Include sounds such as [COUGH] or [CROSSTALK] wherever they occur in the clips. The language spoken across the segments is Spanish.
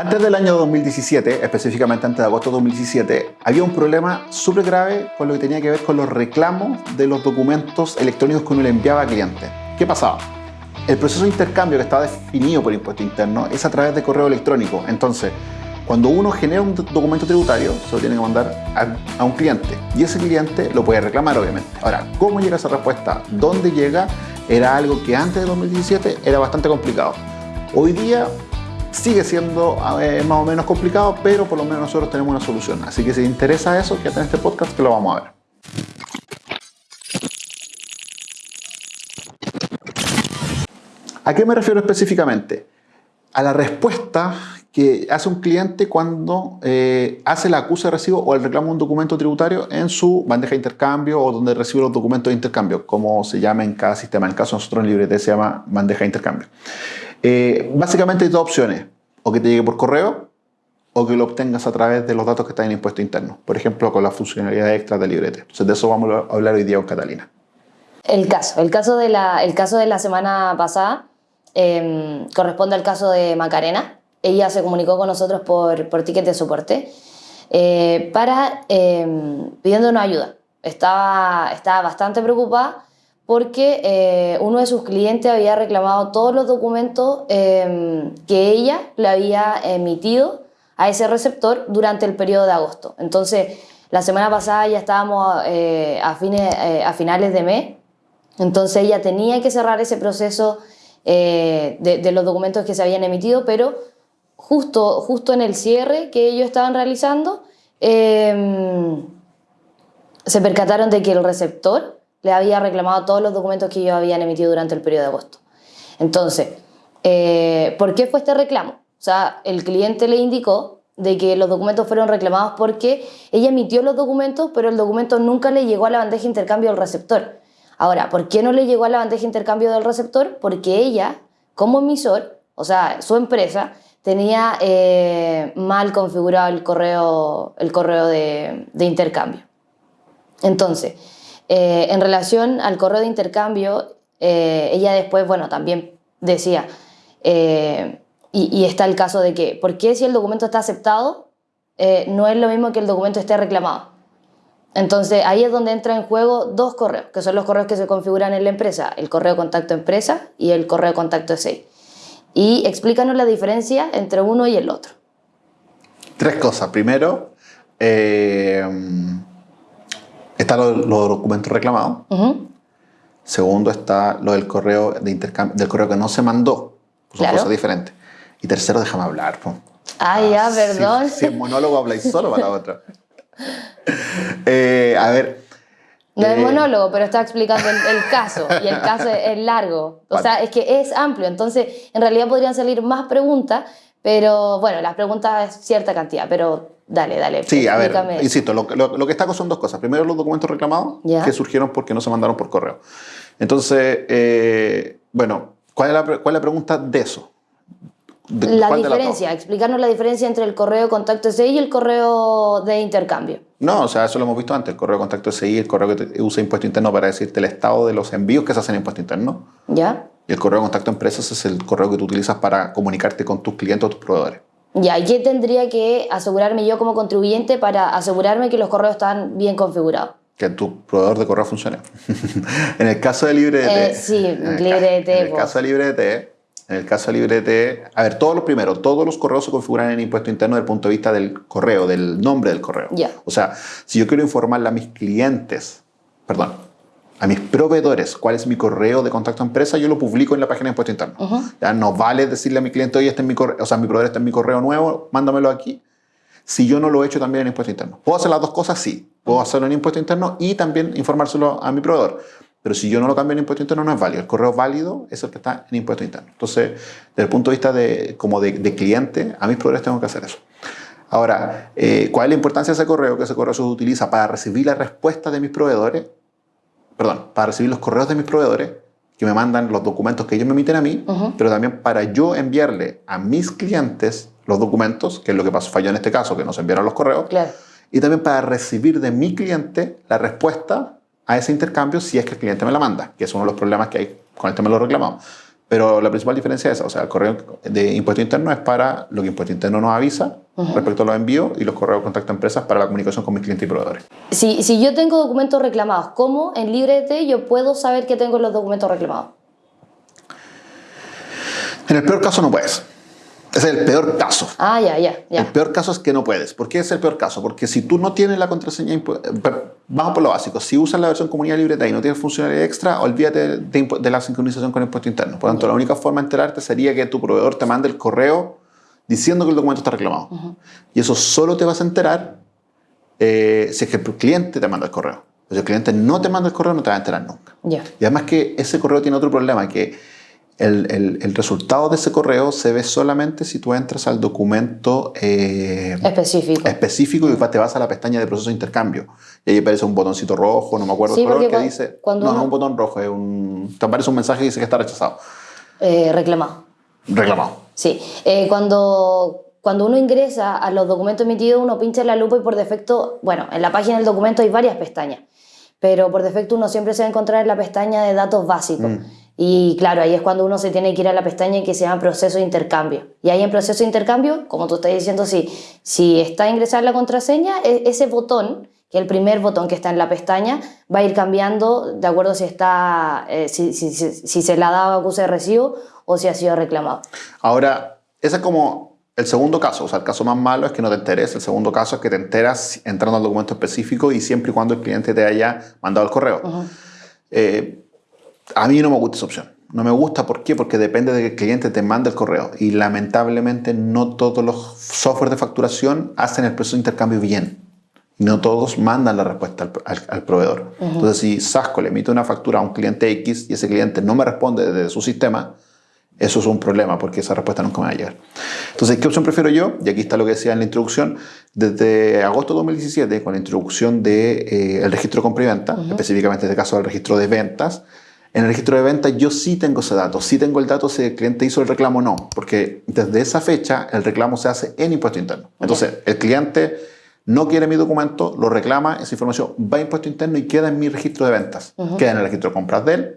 Antes del año 2017, específicamente antes de agosto de 2017, había un problema súper grave con lo que tenía que ver con los reclamos de los documentos electrónicos que uno le enviaba a clientes. ¿Qué pasaba? El proceso de intercambio que estaba definido por impuesto interno es a través de correo electrónico. Entonces, cuando uno genera un documento tributario, se lo tiene que mandar a, a, un cliente y ese cliente lo puede reclamar, obviamente. Ahora, ¿cómo llega esa respuesta? ¿Dónde llega? Era algo que antes de 2017 era bastante complicado. Hoy día sigue siendo más o menos complicado, pero por lo menos nosotros tenemos una solución. Así que si te interesa eso, quédate en este podcast que lo vamos a ver. ¿A qué me refiero específicamente? A la respuesta que hace un cliente cuando eh, hace la acusa de recibo o el reclamo de un documento tributario en su bandeja de intercambio o donde recibe los documentos de intercambio, como se llama en cada sistema. En el caso de nosotros en LibreT se llama bandeja de intercambio. Eh, básicamente hay dos opciones, o que te llegue por correo o que lo obtengas a través de los datos que están en impuesto interno, por ejemplo con la funcionalidad extra de Librete. Entonces de eso vamos a hablar hoy día con Catalina. El caso, el caso de la, el caso de la semana pasada eh, corresponde al caso de Macarena. Ella se comunicó con nosotros por, por ticket de soporte eh, para eh, pidiéndonos ayuda. Estaba, estaba bastante preocupada porque eh, uno de sus clientes había reclamado todos los documentos eh, que ella le había emitido a ese receptor durante el periodo de agosto. Entonces, la semana pasada ya estábamos eh, a, fines, a finales de mes, entonces ella tenía que cerrar ese proceso de, de, los documentos que se habían emitido, pero justo, justo en el cierre que ellos estaban realizando, se percataron de que el receptor le había reclamado todos los documentos que ellos habían emitido durante el periodo de agosto. Entonces, eh, ¿por qué fue este reclamo? O sea, el cliente le indicó de que los documentos fueron reclamados porque ella emitió los documentos, pero el documento nunca le llegó a la bandeja de intercambio del receptor. Ahora, ¿por qué no le llegó a la bandeja de intercambio del receptor? Porque ella, como emisor, o sea, su empresa, tenía eh, mal configurado el correo, el correo de, de intercambio. Entonces, eh, en relación al correo de intercambio, eh, ella después, bueno, también decía, eh, y, está el caso de que, ¿por qué si el documento está aceptado, no es lo mismo que el documento esté reclamado? Entonces ahí es donde entra en juego dos correos, que son los correos que se configuran en la empresa, el correo contacto empresa y el correo contacto SEI. Y explícanos la diferencia entre uno y el otro. Tres cosas. Primero, Está lo, los documentos reclamados. Segundo está lo del correo de intercambio, del correo que no se mandó. Son claro. cosas diferentes. Y tercero, déjame hablar. Ah, ya, perdón. Si, si, en monólogo habláis solo para la otra. [LAUGHS] eh, a ver. No es eh, monólogo, pero está explicando el, el, caso y el caso es largo. O vale. sea, es que es amplio. Entonces, en realidad podrían salir más preguntas, pero bueno, las preguntas es cierta cantidad, pero Dale, dale. Sí, a ver, insisto, lo, lo, lo, que está son dos cosas. Primero, los documentos reclamados ¿Ya? que surgieron porque no se mandaron por correo. Entonces, eh, bueno, ¿cuál es, la, ¿cuál es la pregunta de eso? De, la diferencia, explicarnos la diferencia entre el correo contacto SI y el correo de intercambio. No, o sea, eso lo hemos visto antes, el correo contacto SI, el correo que usa impuesto interno para decirte el estado de los envíos que se hacen en impuesto interno. Ya. Y el correo contacto empresas es el correo que tú utilizas para comunicarte con tus clientes o tus proveedores. Ya, ¿y qué tendría que asegurarme yo como contribuyente para asegurarme que los correos están bien configurados? Que tu proveedor de correo funcione. [LAUGHS] en el caso de LibreDT... Eh, sí, LibreDT. En el caso de LibreDT, en el caso de LibreDT, a ver, todos los primeros, todos los correos se configuran en impuesto interno desde el punto de vista del correo, del nombre del correo. Ya. O sea, si yo quiero informarle a mis clientes, perdón, a mis proveedores cuál es mi correo de contacto a empresa, yo lo publico en la página de impuesto interno. Uh -huh. Ya no vale decirle a mi cliente, oye, este es mi correo, o sea, mi proveedor está en mi correo nuevo, mándamelo aquí. Si yo no lo he hecho también en impuesto interno. ¿Puedo hacer las dos cosas? Sí. Puedo hacerlo en impuesto interno y también informárselo a mi proveedor. Pero si yo no lo cambio en impuesto interno, no es válido. El correo válido es el que está en impuesto interno. Entonces, desde el punto de vista de, como de, de cliente, a mis proveedores tengo que hacer eso. Ahora, eh, ¿cuál es la importancia de ese correo? Que ese correo se utiliza para recibir la respuesta de mis proveedores perdón, para recibir los correos de mis proveedores que me mandan los documentos que ellos me emiten a mí, uh -huh. pero también para yo enviarle a mis clientes los documentos, que es lo que pasó, falló en este caso, que nos enviaron los correos, claro. y también para recibir de mi cliente la respuesta a ese intercambio si es que el cliente me la manda, que es uno de los problemas que hay con el tema de los reclamados. Pero la principal diferencia es esa, o sea, el correo de impuesto interno es para lo que impuesto interno nos avisa respecto a los envíos y los correos de contacto a empresas para la comunicación con mis clientes y proveedores. Si, si yo tengo documentos reclamados, ¿cómo en LibreT yo puedo saber que tengo los documentos reclamados? En el peor caso no puedes. Es el peor caso. Ah, ya, ya, ya. El peor caso es que no puedes. ¿Por qué es el peor caso? Porque si tú no tienes la contraseña, vamos por lo básico. Si usas la versión comunidad libreta y no tienes funcionalidad extra, olvídate de, de la sincronización con impuesto interno. Por lo tanto, la única forma de enterarte sería que tu proveedor te mande el correo diciendo que el documento está reclamado. Y eso solo te vas a enterar eh, si es que el cliente te manda el correo. Si el cliente no te manda el correo, no te vas a enterar nunca. Ya. Y además que ese correo tiene otro problema, que el, el- el resultado de ese correo se ve solamente si tú entras al documento eh, Específico. específico y te vas a la pestaña de proceso de intercambio. Y ahí aparece un botoncito rojo, no me acuerdo Sí, el color, que cua- dice... cuando no, no uno- es un botón rojo, es un... Te aparece un mensaje que dice que está rechazado. Eh, reclamado. Reclamado. Sí. Eh, cuando, cuando uno ingresa a los documentos emitidos, uno pincha en la lupa y por defecto, bueno, en la página del documento hay varias pestañas, pero por defecto uno siempre se va a encontrar en la pestaña de datos básicos. Y claro, ahí es cuando uno se tiene que ir a la pestaña que se llama proceso de intercambio. Y ahí en proceso de intercambio, como tú estás diciendo, si, si está ingresar la contraseña, e- ese botón, que el primer botón que está en la pestaña, va a ir cambiando de acuerdo si, está, eh, si, si- si- si se le ha dado acuse de recibo o si ha sido reclamado. Ahora, ese es como el segundo caso. O sea, el caso más malo es que no te enteres. El segundo caso es que te enteras entrando al documento específico y siempre y cuando el cliente te haya mandado el correo. Eh, a mí no me gusta esa opción. No me gusta, ¿por qué? Porque depende de que el cliente te mande el correo. Y lamentablemente no todos los software de facturación hacen el proceso de intercambio bien. No todos mandan la respuesta al, al- al proveedor. Entonces, si Sasco le emite una factura a un cliente X y ese cliente no me responde desde su sistema, eso es un problema porque esa respuesta nunca me va a llegar. Entonces, ¿qué opción prefiero yo? Y aquí está lo que decía en la introducción. Desde agosto de 2017, con la introducción del el registro de compra y venta, específicamente en este caso el registro de ventas, en el registro de ventas yo sí tengo ese dato, sí tengo el dato si el cliente hizo el reclamo o no, porque desde esa fecha el reclamo se hace en impuesto interno. Entonces, el cliente no quiere mi documento, lo reclama, esa información va a impuesto interno y queda en mi registro de ventas. Queda en el registro de compras de él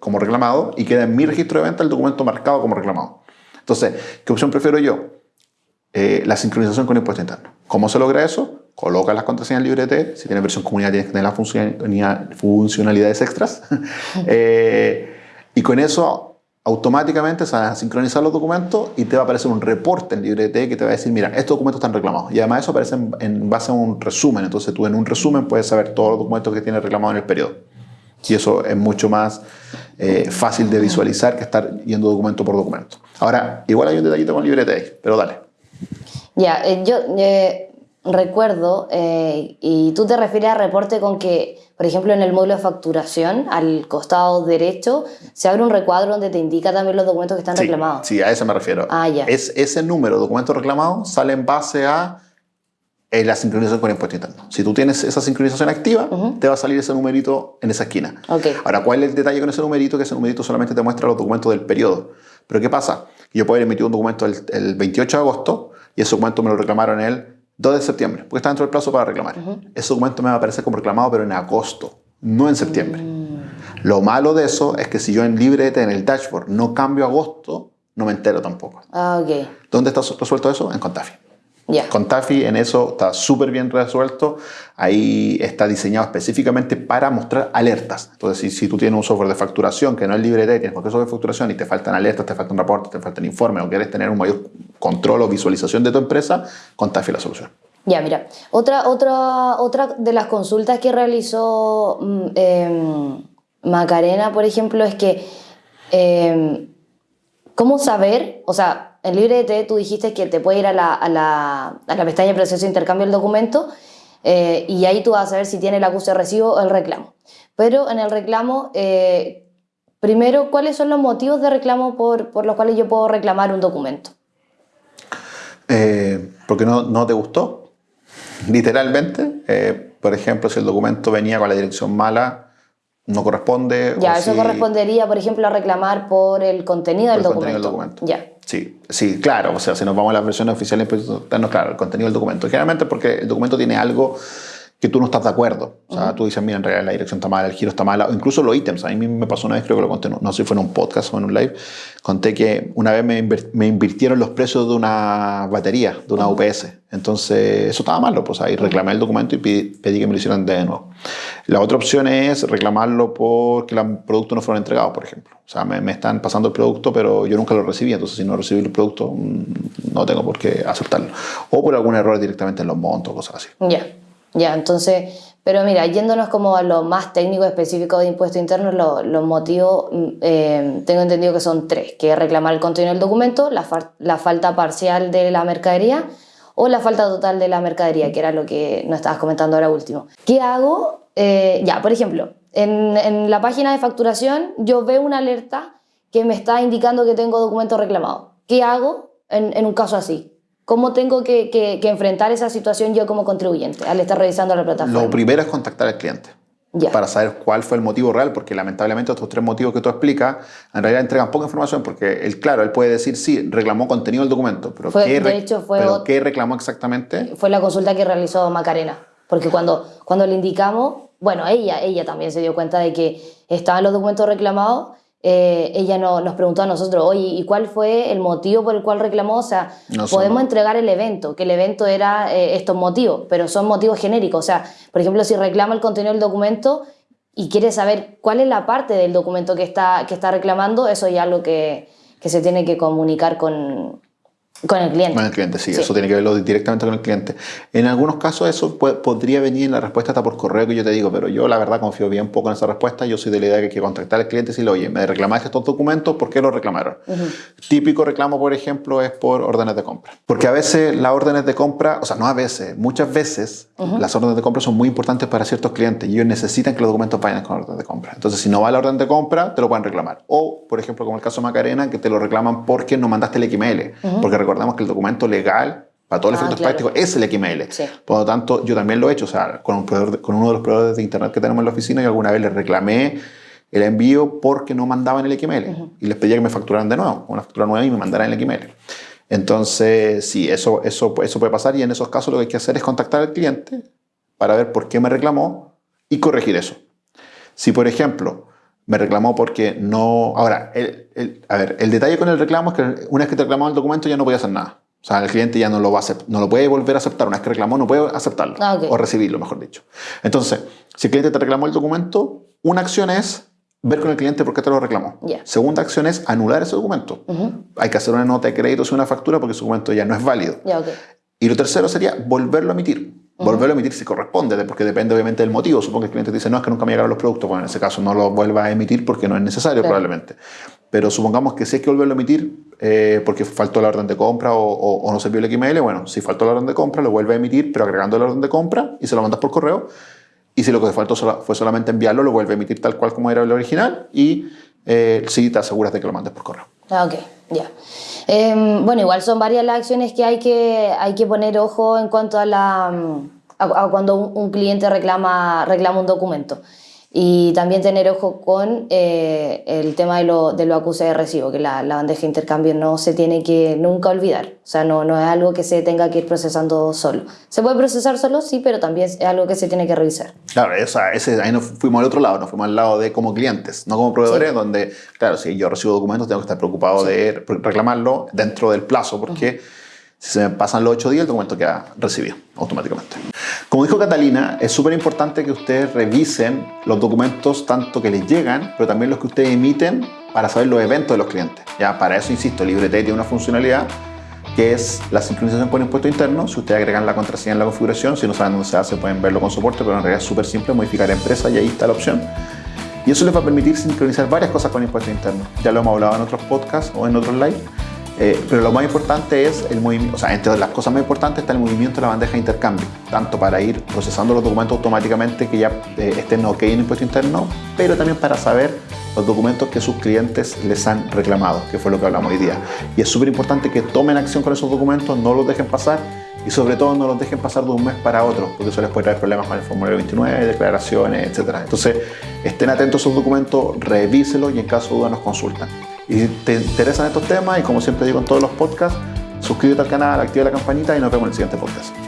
como reclamado y queda en mi registro de ventas el documento marcado como reclamado. Entonces, ¿qué opción prefiero yo? Eh, la sincronización con impuesto interno. ¿Cómo se logra eso? Coloca las contraseñas LibreT. Si tienes versión comunidad, tienes que tener las funcionalidad- funcionalidades extras. [LAUGHS] Eh, y con eso, automáticamente se van a sincronizar los documentos y te va a aparecer un reporte en LibreT que te va a decir, mira, estos documentos están reclamados. Y además eso aparece en, en base a un resumen. Entonces tú en un resumen puedes saber todos los documentos que tienes reclamados en el periodo. Y eso es mucho más eh, fácil de visualizar que estar yendo documento por documento. Ahora, igual hay un detallito con LibreT, pero dale. Ya, eh, yo eh, recuerdo, eh, y tú te refieres a reporte con que, por ejemplo, en el módulo de facturación, al costado derecho, se abre un recuadro donde te indica también los documentos que están Sí, reclamados. Sí, a eso me refiero. Ah, ya. Es, ese número de documentos reclamados sale en base a eh, la sincronización con impuesto interno. Si tú tienes esa sincronización activa, te va a salir ese numerito en esa esquina. Ok. Ahora, ¿cuál es el detalle con ese numerito? Que ese numerito solamente te muestra los documentos del periodo. Pero ¿qué pasa? Yo puedo haber emitido un documento el, el 28 de agosto y ese documento me lo reclamaron el 2 de septiembre, porque está dentro del plazo para reclamar. Ese documento me va a aparecer como reclamado, pero en agosto, no en septiembre. Lo malo de eso es que si yo en LibreT, en el dashboard, no cambio agosto, no me entero tampoco. Ah, ok. ¿Dónde está resuelto eso? En Contafi. Ya. Contafi en eso está súper bien resuelto. Ahí está diseñado específicamente para mostrar alertas. Entonces, si, si tú tienes un software de facturación que no es LibreT, tienes cualquier software de facturación y te faltan alertas, te faltan reportes, te faltan informes o quieres tener un mayor control o visualización de tu empresa, Contafi es la solución. Ya, mira, otra, otra, otra de las consultas que realizó mm, em, Macarena, por ejemplo, es que em, ¿cómo saber? O sea, en LibreT tú dijiste que te puede ir a la, pestaña de proceso de intercambio del documento eh, y ahí tú vas a saber si tiene el acuse de recibo o el reclamo. Pero en el reclamo, eh, primero, ¿cuáles son los motivos de reclamo por, los cuales yo puedo reclamar un documento? Eh, porque no, te gustó, literalmente. Por ejemplo, si el documento venía con la dirección mala, no corresponde. Ya, eso si- correspondería, por ejemplo, a reclamar por el contenido del Por el documento. contenido del documento. Ya. Sí, sí, claro. O sea, si nos vamos a las versiones oficiales, pues, no, claro, el contenido del documento. Generalmente porque el documento tiene algo que tú no estás de acuerdo. O sea, tú dices, mira, en realidad la dirección está mala, el giro está mala, o incluso los ítems. A mí me pasó una vez, creo que lo conté, no, sé si fue en un podcast o en un live, conté que una vez me, me invirtieron los precios de una batería, de una UPS. Entonces, eso estaba malo, pues ahí reclamé el documento y pedí, que me lo hicieran de nuevo. La otra opción es reclamarlo porque los productos no fueron entregados, por ejemplo. O sea, me, me, están pasando el producto, pero yo nunca lo recibí, entonces si no recibí el producto, mm, no tengo por qué aceptarlo. O por algún error directamente en los montos, cosas así. Ya. Ya, entonces, pero mira, yéndonos como a lo más técnico específico de impuestos internos, los motivos, mm, eh, tengo entendido que son tres, que es reclamar el contenido del documento, la, la, falta parcial de la mercadería o la falta total de la mercadería, que era lo que nos estabas comentando ahora último. ¿Qué hago? Eh, ya, por ejemplo, en, en, la página de facturación yo veo una alerta que me está indicando que tengo documento reclamado. ¿Qué hago en, en un caso así? ¿Cómo tengo que, que, enfrentar esa situación yo como contribuyente al estar revisando la plataforma? Lo primero es contactar al cliente. Para saber cuál fue el motivo real, porque lamentablemente estos tres motivos que tú explicas en realidad entregan poca información, porque él, claro, él puede decir, sí, reclamó contenido del documento, pero, ¿qué, de hecho, fue pero ¿qué reclamó exactamente? Fue la consulta que realizó Macarena, porque cuando, cuando le indicamos, bueno, ella, ella también se dio cuenta de que estaban los documentos reclamados eh, ella no, nos preguntó a nosotros, oye, ¿y cuál fue el motivo por el cual reclamó? O sea, podemos entregar el evento, que el evento era eh, estos motivos, pero son motivos genéricos. O sea, por ejemplo, si reclama el contenido del documento y quiere saber cuál es la parte del documento que está, que está reclamando, eso ya es algo que, que se tiene que comunicar con, con el cliente. Con el cliente, sí, eso tiene que verlo directamente con el cliente. En algunos casos eso podría venir en la respuesta hasta por correo que yo te digo, pero yo la verdad confío bien poco en esa respuesta. Yo soy de la idea que hay que contactar al cliente y decirle, oye, me reclamaste estos documentos, ¿por qué los reclamaron? Típico reclamo, por ejemplo, es por órdenes de compra. Porque a veces las órdenes de compra, o sea, no a veces, muchas veces las órdenes de compra son muy importantes para ciertos clientes y ellos necesitan que los documentos vayan con órdenes de compra. Entonces, si no va la orden de compra, te lo pueden reclamar. O, por ejemplo, como el caso de Macarena, que te lo reclaman porque no mandaste el XML. Porque recordamos que el documento legal para todos los ah, efectos prácticos es el XML. Por lo tanto, yo también lo he hecho, o sea, con, un con uno de los proveedores de Internet que tenemos en la oficina, y alguna vez les reclamé el envío porque no mandaban el XML y les pedía que me facturaran de nuevo, una factura nueva y me mandaran el XML. Entonces, sí, eso, eso, eso puede pasar y en esos casos lo que hay que hacer es contactar al cliente para ver por qué me reclamó y corregir eso. Si, por ejemplo, me reclamó porque no... Ahora, el, a ver, el detalle con el reclamo es que una vez que te reclamó el documento ya no podía hacer nada. O sea, el cliente ya no lo va a no lo puede volver a aceptar. Una vez que reclamó, no puede aceptarlo. Ah, o recibirlo, mejor dicho. Entonces, si el cliente te reclamó el documento, una acción es ver con el cliente por qué te lo reclamó. Segunda acción es anular ese documento. Hay que hacer una nota de crédito o una factura porque ese documento ya no es válido. Y lo tercero sería volverlo a emitir. Volverlo a emitir si corresponde, porque depende obviamente del motivo. Supongo que el cliente dice, no, es que nunca me llegaron los productos. Bueno, en ese caso no lo vuelva a emitir porque no es necesario probablemente. Pero supongamos que si hay que volverlo a emitir eh, porque faltó la orden de compra o, no se vio el XML, bueno, si faltó la orden de compra, lo vuelve a emitir, pero agregando la orden de compra y se lo mandas por correo. Y si lo que faltó fue solamente enviarlo, lo vuelve a emitir tal cual como era el original y eh, sí te aseguras de que lo mandes por correo. Ah, ok, ya. Em, bueno, igual son varias las acciones que hay que, hay que poner ojo en cuanto a la a, cuando un, cliente reclama, reclama un documento. Y también tener ojo con eh, el tema de lo, de lo acuse de recibo, que la, la, bandeja de intercambio no se tiene que nunca olvidar. O sea, no, no es algo que se tenga que ir procesando solo. Se puede procesar solo, sí, pero también es algo que se tiene que revisar. Claro, o sea, ese, ahí nos fuimos al otro lado, nos fuimos al lado de como clientes, no como proveedores, donde, claro, si yo recibo documentos tengo que estar preocupado de reclamarlo dentro del plazo, porque... Si se me pasan los ocho días, el documento queda recibido automáticamente. Como dijo Catalina, es súper importante que ustedes revisen los documentos tanto que les llegan, pero también los que ustedes emiten para saber los eventos de los clientes. Ya, para eso, insisto, LibreT tiene una funcionalidad que es la sincronización con impuesto interno. Si ustedes agregan la contraseña en la configuración, si no saben dónde se hace, pueden verlo con soporte, pero en realidad es súper simple, modificar empresa y ahí está la opción. Y eso les va a permitir sincronizar varias cosas con impuesto interno. Ya lo hemos hablado en otros podcasts o en otros live. Eh, pero lo más importante es el movimiento, o sea, entre las cosas más importantes está el movimiento de la bandeja de intercambio, tanto para ir procesando los documentos automáticamente que ya eh, estén ok en impuesto interno, pero también para saber los documentos que sus clientes les han reclamado, que fue lo que hablamos hoy día. Y es súper importante que tomen acción con esos documentos, no los dejen pasar y sobre todo no los dejen pasar de un mes para otro, porque eso les puede traer problemas con el formulario 29, declaraciones, etc. Entonces, estén atentos a esos documentos, revíselos y en caso de duda nos consultan. Y te interesan estos temas, y como siempre digo en todos los podcasts, suscríbete al canal, activa la campanita y nos vemos en el siguiente podcast.